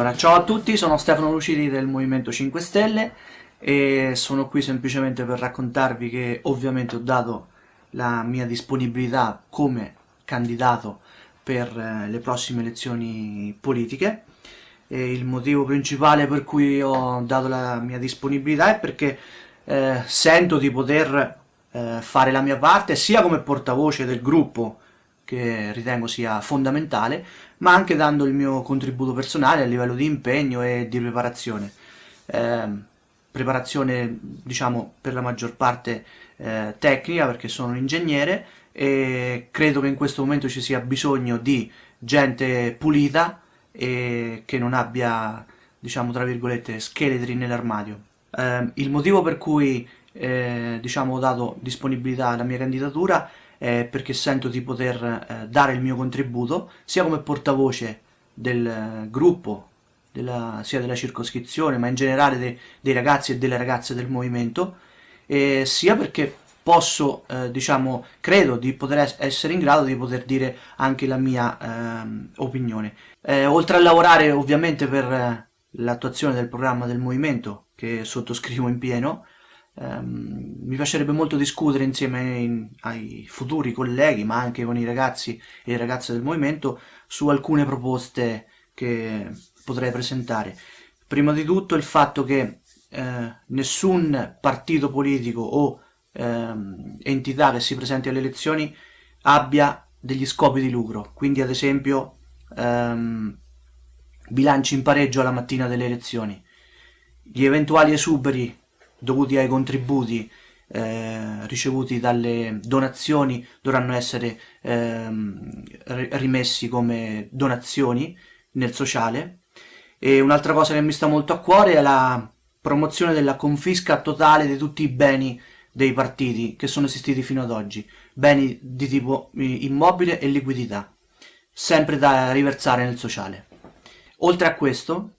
Allora, ciao a tutti, sono Stefano Lucidi del Movimento 5 Stelle e sono qui semplicemente per raccontarvi che ovviamente ho dato la mia disponibilità come candidato per eh, le prossime elezioni politiche. E il motivo principale per cui ho dato la mia disponibilità è perché eh, sento di poter eh, fare la mia parte sia come portavoce del gruppo che ritengo sia fondamentale, ma anche dando il mio contributo personale a livello di impegno e di preparazione. Eh, preparazione, diciamo, per la maggior parte eh, tecnica, perché sono un ingegnere, e credo che in questo momento ci sia bisogno di gente pulita e che non abbia, diciamo, tra virgolette, scheletri nell'armadio. Eh, il motivo per cui, eh, diciamo, ho dato disponibilità alla mia candidatura eh, perché sento di poter eh, dare il mio contributo sia come portavoce del eh, gruppo, della, sia della circoscrizione, ma in generale de, dei ragazzi e delle ragazze del movimento, sia perché posso, eh, diciamo, credo di poter essere in grado di poter dire anche la mia ehm, opinione. Eh, oltre a lavorare ovviamente per eh, l'attuazione del programma del movimento, che sottoscrivo in pieno, Um, mi piacerebbe molto discutere insieme in, ai futuri colleghi, ma anche con i ragazzi e le ragazze del movimento, su alcune proposte che potrei presentare. Prima di tutto il fatto che eh, nessun partito politico o eh, entità che si presenti alle elezioni abbia degli scopi di lucro, quindi ad esempio ehm, bilanci in pareggio alla mattina delle elezioni. Gli eventuali esuberi dovuti ai contributi eh, ricevuti dalle donazioni dovranno essere ehm, rimessi come donazioni nel sociale e un'altra cosa che mi sta molto a cuore è la promozione della confisca totale di tutti i beni dei partiti che sono esistiti fino ad oggi, beni di tipo immobile e liquidità, sempre da riversare nel sociale. Oltre a questo,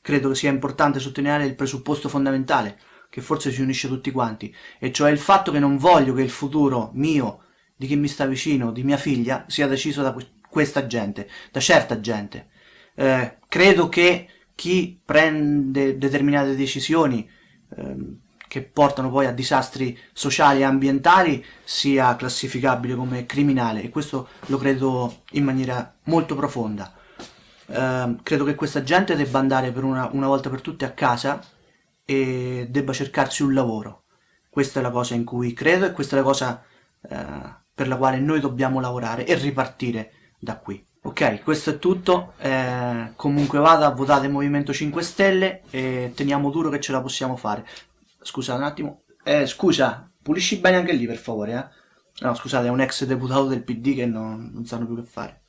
credo sia importante sottolineare il presupposto fondamentale, che forse ci unisce tutti quanti, e cioè il fatto che non voglio che il futuro mio, di chi mi sta vicino, di mia figlia, sia deciso da questa gente, da certa gente. Eh, credo che chi prende determinate decisioni eh, che portano poi a disastri sociali e ambientali sia classificabile come criminale e questo lo credo in maniera molto profonda. Eh, credo che questa gente debba andare per una, una volta per tutte a casa e debba cercarsi un lavoro. Questa è la cosa in cui credo e questa è la cosa eh, per la quale noi dobbiamo lavorare e ripartire da qui. Ok, questo è tutto, eh, comunque vada, votate Movimento 5 Stelle e teniamo duro che ce la possiamo fare. Scusa un attimo, eh, scusa, pulisci bene anche lì per favore, eh? No, scusate, è un ex deputato del PD che non, non sanno più che fare.